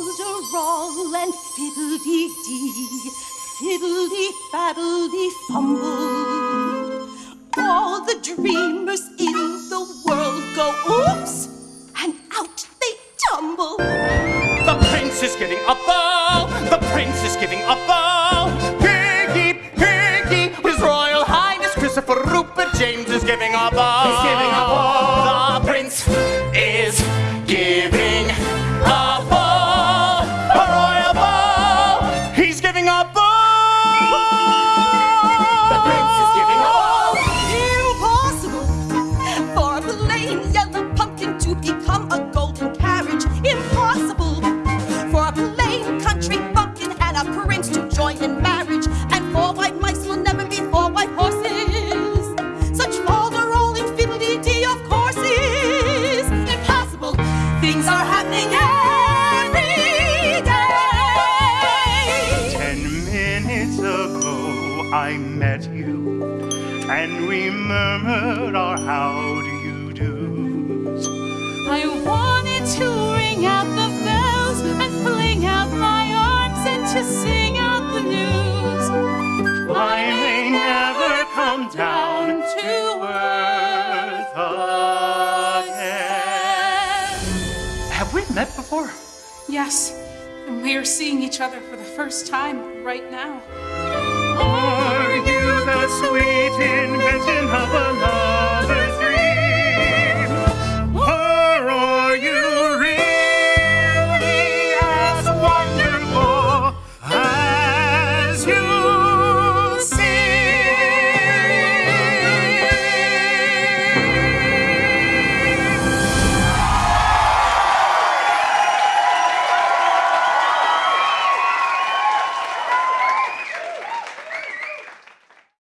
folderol and fiddle-dee-dee, fiddle-dee-faddle-dee-fumble. All the dreamers in the world go oops, and out they tumble. The prince is giving a ball. The prince is giving a ball. Piggy, piggy, His Royal Highness Christopher Rupert James is giving a ball. He's giving a ball. The prince He's giving up. I met you, and we murmured our how do you do's. I wanted to ring out the bells and fling out my arms and to sing out the news. I may never come down to earth again. Have we met before? Yes, and we are seeing each other for the first time right now. Sweet invention?